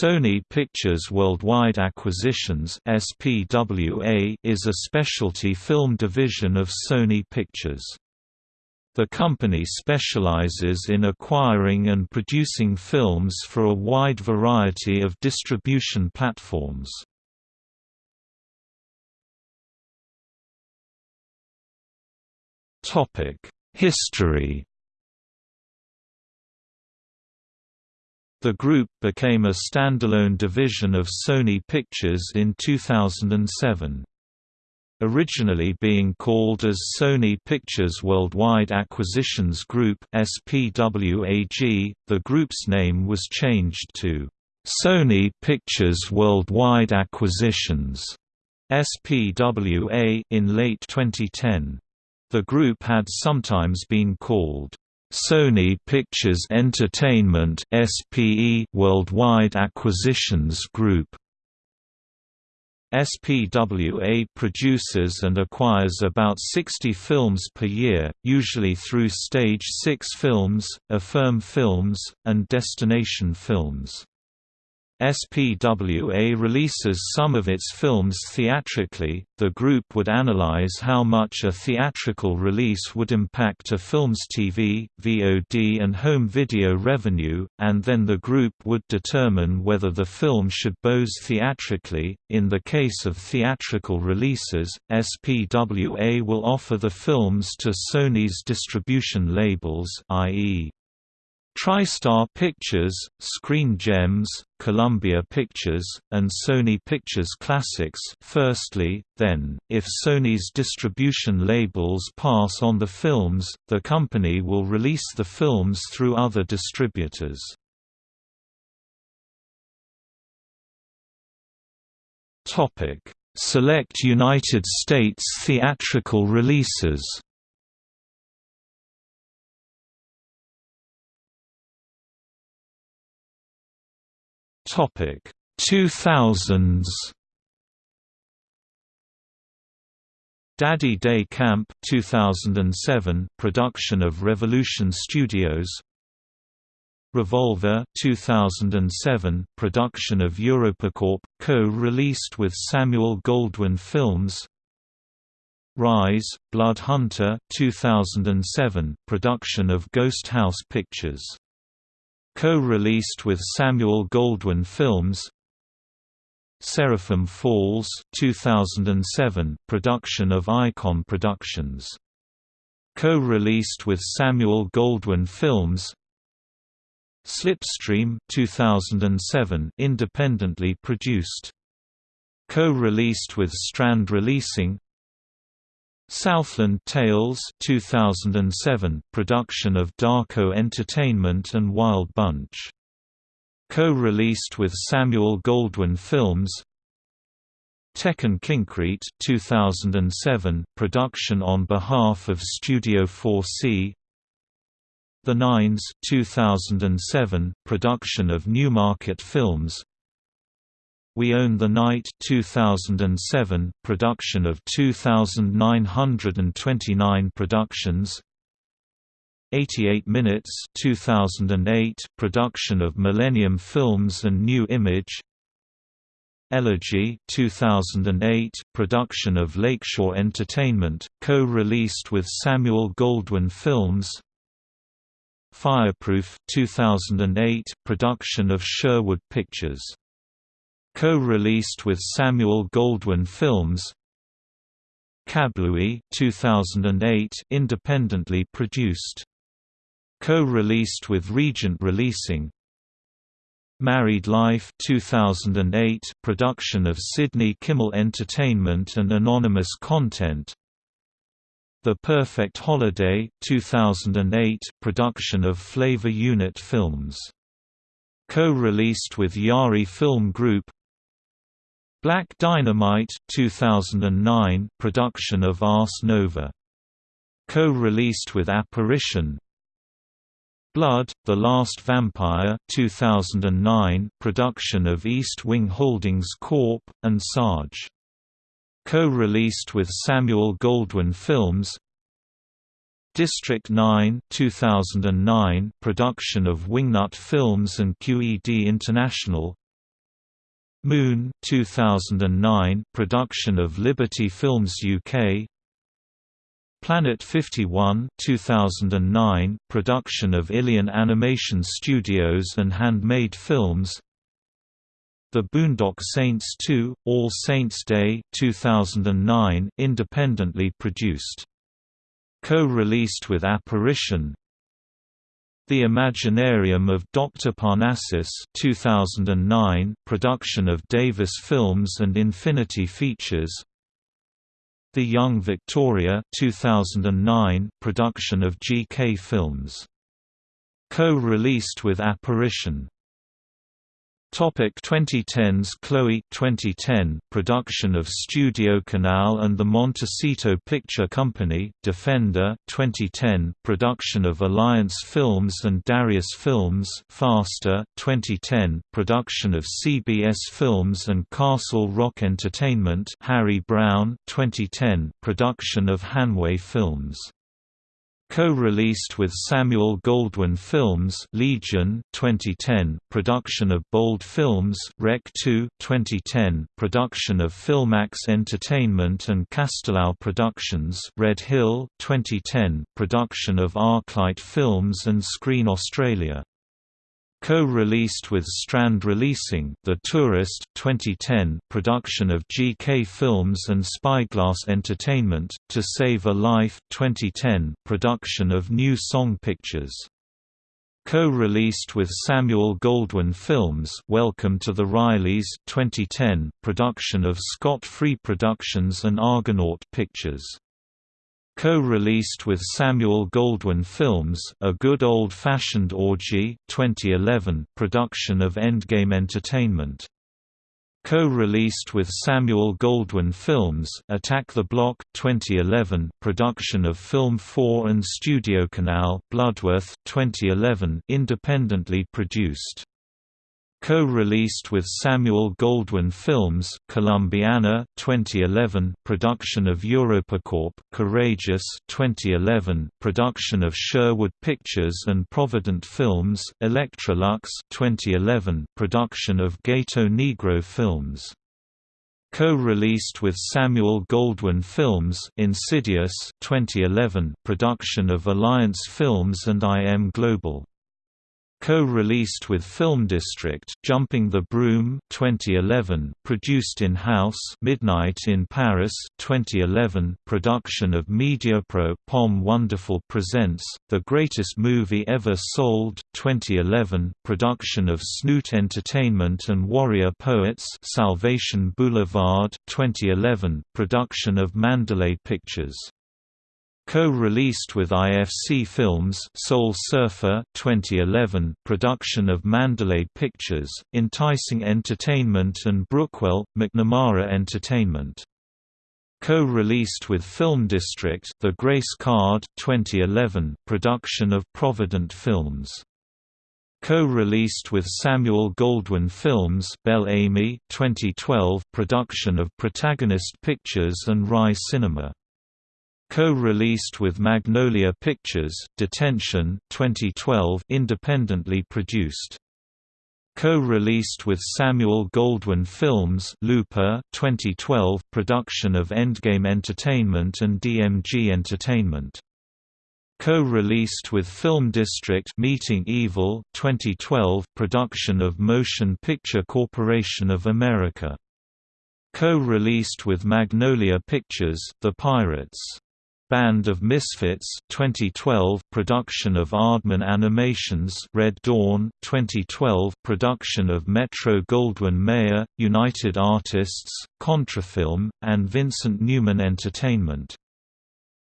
Sony Pictures Worldwide Acquisitions (SPWA) is a specialty film division of Sony Pictures. The company specializes in acquiring and producing films for a wide variety of distribution platforms. Topic: History The group became a standalone division of Sony Pictures in 2007. Originally being called as Sony Pictures Worldwide Acquisitions Group SPWAG, the group's name was changed to Sony Pictures Worldwide Acquisitions SPWA in late 2010. The group had sometimes been called Sony Pictures Entertainment SPE Worldwide Acquisitions Group SPWA produces and acquires about 60 films per year, usually through Stage 6 Films, Affirm Films, and Destination Films. SPWA releases some of its films theatrically. The group would analyze how much a theatrical release would impact a film's TV, VOD, and home video revenue, and then the group would determine whether the film should bose theatrically. In the case of theatrical releases, SPWA will offer the films to Sony's distribution labels, i.e., TriStar Pictures, Screen Gems, Columbia Pictures, and Sony Pictures Classics. Firstly, then, if Sony's distribution labels pass on the films, the company will release the films through other distributors. Select United States theatrical releases Topic 2000s Daddy Day Camp 2007 production of Revolution Studios. Revolver 2007 production of EuropaCorp co-released with Samuel Goldwyn Films. Rise Blood Hunter 2007 production of Ghost House Pictures Co-released with Samuel Goldwyn Films Seraphim Falls 2007 production of Icon Productions. Co-released with Samuel Goldwyn Films Slipstream 2007 independently produced. Co-released with Strand Releasing Southland Tales 2007 production of Darko Entertainment and Wild Bunch. Co-released with Samuel Goldwyn Films. Tekkonkinkreet 2007 production on behalf of Studio 4C. The Nines 2007 production of Newmarket Films. We Own the Night 2007 production of 2929 productions. 88 Minutes 2008 production of Millennium Films and New Image. Elegy 2008 production of Lakeshore Entertainment co-released with Samuel Goldwyn Films. Fireproof 2008 production of Sherwood Pictures Co-released with Samuel Goldwyn Films Kablooey 2008 independently produced. Co-released with Regent Releasing Married Life 2008 production of Sidney Kimmel Entertainment and Anonymous Content The Perfect Holiday 2008 production of Flavor Unit Films Co-released with Yari Film Group Black Dynamite 2009 production of Ars Nova. Co-released with Apparition. Blood: The Last Vampire 2009 production of East Wing Holdings Corp and Sarge. Co-released with Samuel Goldwyn Films. District 9 2009 production of Wingnut Films and QED International Moon 2009 production of Liberty Films UK Planet 51 2009 production of Ilion Animation Studios and Handmade Films. The Boondock Saints 2 All Saints Day 2009 independently produced. Co-released with Apparition the Imaginarium of Dr. Parnassus 2009 production of Davis Films and Infinity Features The Young Victoria 2009 production of GK Films. Co-released with Apparition Topic 2010s Chloe 2010 production of Studio Canal and the Montecito Picture Company Defender 2010 production of Alliance Films and Darius Films Faster 2010 production of CBS Films and Castle Rock Entertainment Harry Brown 2010 production of Hanway Films Co-released with Samuel Goldwyn Films Legion 2010 production of Bold Films Rec 2 2010 production of Filmax Entertainment and Castelao Productions Red Hill 2010 production of Arclight Films and Screen Australia Co-released with Strand Releasing, The Tourist 2010 production of GK Films and Spyglass Entertainment, To Save a Life 2010 production of New Song Pictures. Co-released with Samuel Goldwyn Films Welcome to the Rileys 2010 production of Scott Free Productions and Argonaut Pictures Co-released with Samuel Goldwyn Films, A Good Old-Fashioned Orgy 2011 production of Endgame Entertainment. Co-released with Samuel Goldwyn Films, Attack the Block 2011 production of Film 4 and Studio Canal, Bloodworth 2011 independently produced Co-released with Samuel Goldwyn Films, Columbiana 2011 production of EuropaCorp, Courageous 2011 production of Sherwood Pictures and Provident Films, Elektra Luxx 2011 production of Gato Negro Films. Co-released with Samuel Goldwyn Films, Insidious 2011 production of Alliance Films and IM Global Co-released with Film District, Jumping the Broom 2011, produced in-house Midnight in Paris 2011, production of MediaPro POM Wonderful Presents, The Greatest Movie Ever Sold 2011, production of Snoot Entertainment and Warrior Poets Salvation Boulevard 2011, production of Mandalay Pictures Co-released with IFC Films Soul Surfer 2011 production of Mandalay Pictures, Enticing Entertainment and Brookwell, McNamara Entertainment. Co-released with Film District The Grace Card 2011 production of Provident Films. Co-released with Samuel Goldwyn Films Bel Ami 2012 production of Protagonist Pictures and Rai Cinema Co-released with Magnolia Pictures, Detention 2012 independently produced. Co-released with Samuel Goldwyn Films Looper 2012 production of Endgame Entertainment and DMG Entertainment. Co-released with Film District Meeting Evil 2012 production of Motion Picture Corporation of America. Co-released with Magnolia Pictures The Pirates Band of Misfits 2012 production of Aardman Animations Red Dawn 2012 production of Metro Goldwyn Mayer United Artists Contrafilm and Vincent Newman Entertainment.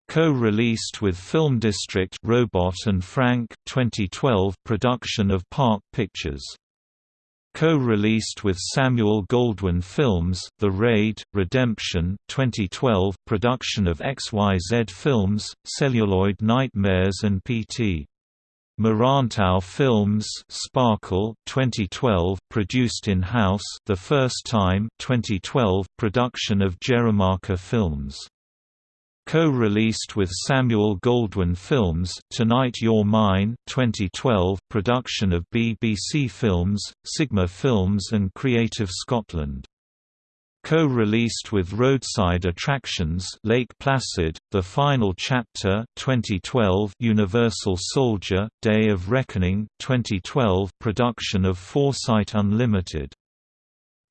Co-released with Film District Robot and Frank 2012 production of Park Pictures Co-released with Samuel Goldwyn Films, The Raid, Redemption 2012 production of XYZ Films, Celluloid Nightmares and P.T. Merantau Films Sparkle 2012 produced in-house The First Time 2012 production of Jeremica Films Co-released with Samuel Goldwyn Films, Tonight You're Mine 2012 production of BBC Films, Sigma Films and Creative Scotland. Co-released with Roadside Attractions Lake Placid, The Final Chapter 2012 Universal Soldier, Day of Reckoning 2012 production of Foresight Unlimited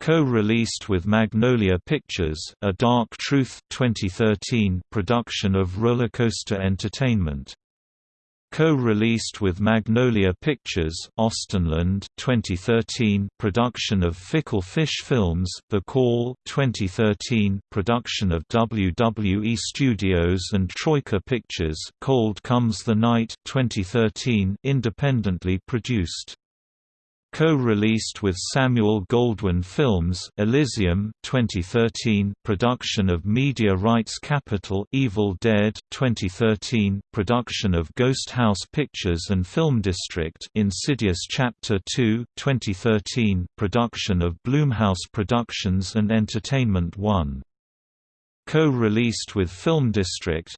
Co-released with Magnolia Pictures, A Dark Truth 2013 production of Rollercoaster Entertainment. Co-released with Magnolia Pictures, Austenland 2013 production of Fickle Fish Films, The Call 2013 production of WWE Studios and Troika Pictures, Cold Comes the Night 2013 independently produced. Co-released with Samuel Goldwyn Films, Elysium 2013 production of Media Rights Capital Evil Dead 2013 production of Ghost House Pictures and Film District Insidious Chapter 2 2013 production of Blumhouse Productions and Entertainment 1 Co-released with Film District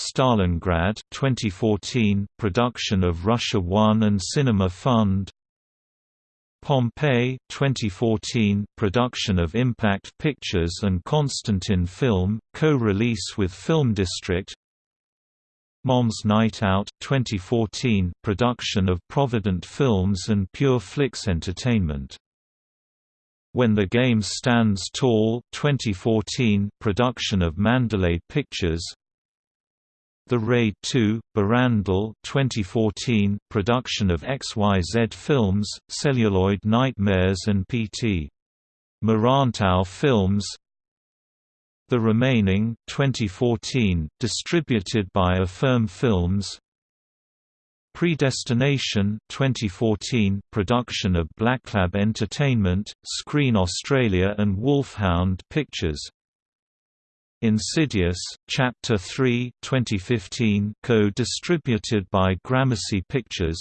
Stalingrad 2014 production of Russia One and Cinema Fund. Pompeii 2014 production of Impact Pictures and Constantin Film co-release with Film District. Mom's Night Out 2014 production of Provident Films and Pure Flix Entertainment. When the Game Stands Tall 2014 production of Mandalay Pictures the Raid 2, Berandal 2014 production of XYZ Films, Celluloid Nightmares and P.T. Merantau Films. The Remaining 2014, distributed by Affirm Films. Predestination 2014 production of Blacklab Entertainment, Screen Australia and Wolfhound Pictures Insidious, Chapter 3 2015 co-distributed by Gramercy Pictures.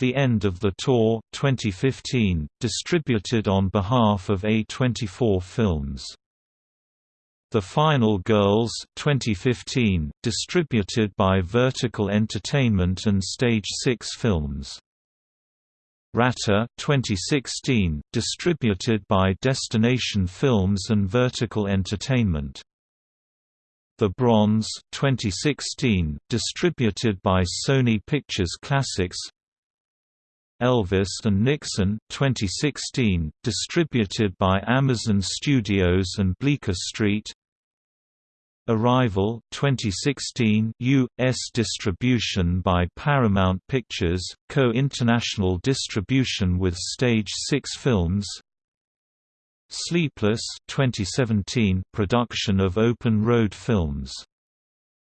The End of the Tour 2015, distributed on behalf of A24 Films. The Final Girls 2015, distributed by Vertical Entertainment and Stage 6 Films Rata 2016, distributed by Destination Films and Vertical Entertainment. The Bronze 2016, distributed by Sony Pictures Classics. Elvis and Nixon 2016, distributed by Amazon Studios and Bleecker Street. Arrival 2016 US distribution by Paramount Pictures, co-international distribution with Stage 6 Films. Sleepless 2017 production of Open Road Films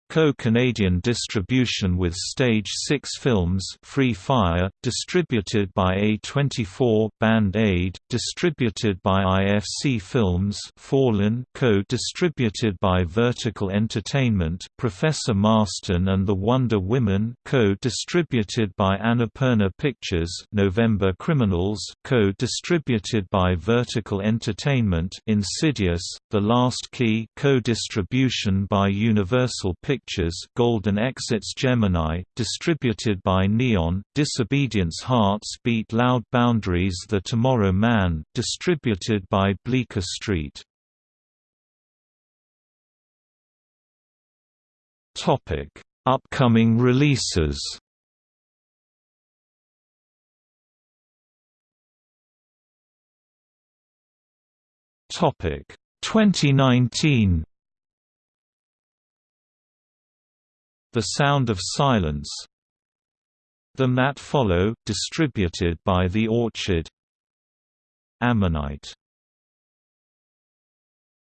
Co-Canadian distribution with Stage 6 Films Free Fire, distributed by A24 Band Aid, distributed by IFC Films Fallen co-distributed by Vertical Entertainment Professor Marston and the Wonder Women co-distributed by Annapurna Pictures November Criminals co-distributed by Vertical Entertainment Insidious, The Last Key co-distribution by Universal Pictures Pictures Golden Exits Gemini, distributed by Neon, Disobedience Hearts Beat Loud Boundaries The Tomorrow Man, distributed by Bleecker Street. Upcoming releases Topic 2019 The Sound of Silence. Them That Follow, distributed by The Orchard. Ammonite